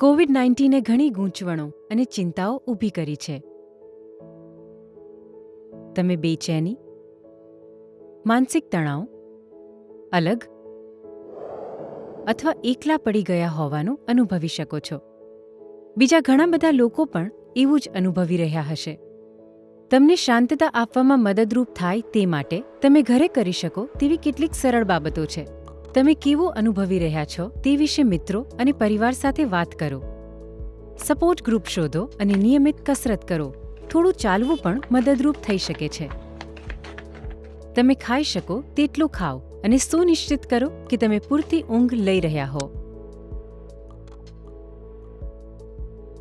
Covid નાઇન્ટીને ઘણી ગૂંચવણો અને ચિંતાઓ ઊભી કરી છે. તમે બેચેની? માનસિક તણાવ? અલગ? અથવા એકલા પડી ગયા હોવાનું અનુભવી શકો છો. બીજા ઘણા બધા લોકો પણ એવું જ અનુભવી રહ્યા હશે. તમને શાંતતા આપવામાં મદદરૂપ થાય તે માટે તમે ઘરે કરી શકો તેવી કેટલીક સરળ બાબતો છે. તમે કેવો અનુભવી રહ્યા છો તે વિશે મિત્રો અને પરિવાર સાથે વાત કરો. સપોર્ટ ગ્રુપ શોધો અને નિયમિત કસરત કરો. થોડું ચાલવું પણ મદદરૂપ થઈ શકે છે. તમે ખાઈ શકો તેટલું ખાઓ અને સુનિશ્ચિત કરો કે તમે પૂરતી ઊંઘ લઈ રહ્યા હો.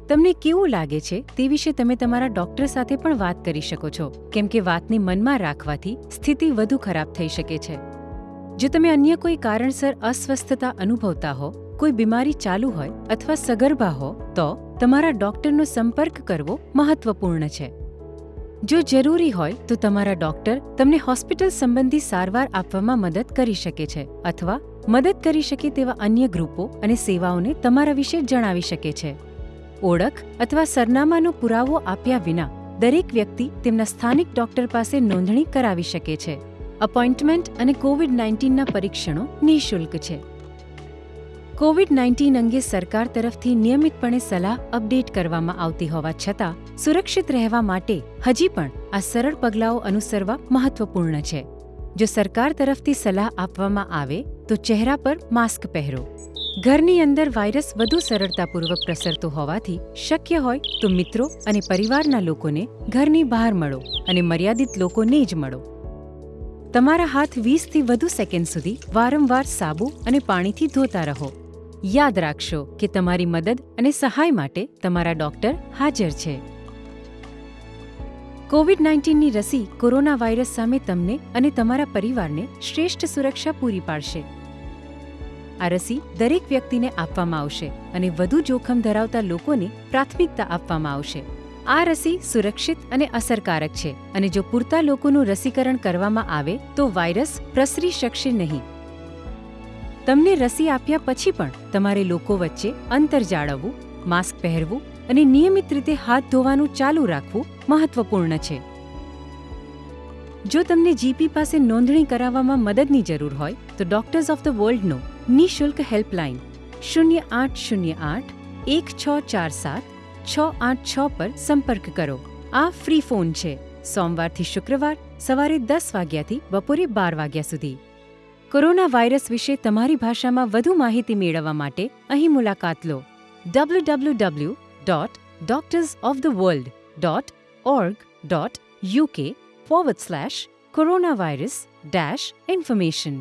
તમને કેવું લાગે છે તે વિશે તમે તમારા ડોક્ટર સાથે પણ વાત કરી શકો છો. કેમ કે વાતને મનમાં રાખવાથી સ્થિતિ વધુ ખરાબ થઈ શકે છે. જો તમે અન્ય કોઈ કારણસર અસ્વસ્થતા અનુભવતા હો, કોઈ બીમારી ચાલુ હોય અથવા સગર્ભા હો, તો તમારા ડોક્ટરનો સંપર્ક કરવો મહત્વપૂર્ણ છે. જો જરૂરી હોય તો તમારા ડોક્ટર તમને હોસ્પિટલ સંબંધી સારવાર આપવામાં મદદ કરી શકે છે અથવા મદદ કરી શકે તેવા અન્ય ગ્રુપો અને સેવાઓને તમારા વિશે જણાવી શકે છે. ઓળખ અથવા સરનામાનો પુરાવો આપ્યા વિના દરેક વ્યક્તિ તેમના સ્થાનિક ડોક્ટર પાસે નોંધણી કરાવી શકે છે. અપોઇન્ટમેન્ટ અને કોવિડ નાઇન્ટીનના પરીક્ષણો નિઃશુલ્ક છે. કોવિડ નાઇન્ટીન અંગે સરકાર તરફથી નિયમિતપણે સલાહ અપડેટ કરવામાં આવતી હોવા છતાં, સુરક્ષિત રહેવા માટે હજી પણ આ સરળ પગલાઓ અનુસરવા મહત્વપૂર્ણ છે. જો સરકાર તરફથી સલાહ આપવામાં આવે, તો ચહેરા પર માસ્ક પહેરો. ઘરની અંદર વાયરસ વધુ સરળતાપૂર્વક પ્રસરતો હોવાથી શક્ય હોય તો મિત્રો અને પરિવારના લોકોને ઘરની બહાર મળો અને મર્યાદિત લોકોને જ મળો. તમારા હાથ વીસથી વધુ સેકન્ડ સુધી વારંવાર સાબુ અને પાણીથી ધોતા રહો. યાદ રાખશો કે તમારી મદદ અને સહાય માટે તમારા ડોક્ટર હાજર છે. કોવિડ નાઇન્ટીનની રસી કોરોના વાયરસ સામે તમને અને તમારા પરિવારને શ્રેષ્ઠ સુરક્ષા પૂરી પાડશે. આ રસી દરેક વ્યક્તિને આપવામાં આવશે અને વધુ જોખમ ધરાવતા લોકોને પ્રાથમિકતા આપવામાં આવશે. આ રસી સુરક્ષિત અને અસરકારક છે અને જો પૂરતા લોકોનું રસીકરણ કરવામાં આવે તો વાયરસ પ્રસરી શકશે નહીં. તમને રસી આપ્યા પછી પણ તમારે લોકો વચ્ચે અંતર જાળવવું, માસ્ક પહેરવું અને નિયમિત રીતે હાથ ધોવાનું ચાલુ રાખવું મહત્વપૂર્ણ છે. જો તમને જીપી પાસે નોંધણી કરાવવામાં મદદની જરૂર હોય, તો ડોક્ટર્સ ઓફ ધ વર્લ્ડનો નિઃશુલ્ક હેલ્પલાઇન શૂન્ય આઠ શૂન્ય આઠ એક છ ચાર સાત છ આઠ છ પર સંપર્ક કરો. આ ફ્રી ફોન છે. સોમવારથી શુક્રવાર સવારે દસ વાગ્યાથી બપોરે બાર વાગ્યા સુધી. કોરોના વાયરસ વિશે તમારી ભાષામાં વધુ માહિતી મેળવવા માટે અહીં મુલાકાત લો. W W W dot doctors of the world dot org dot UK forward slash corona virus dash information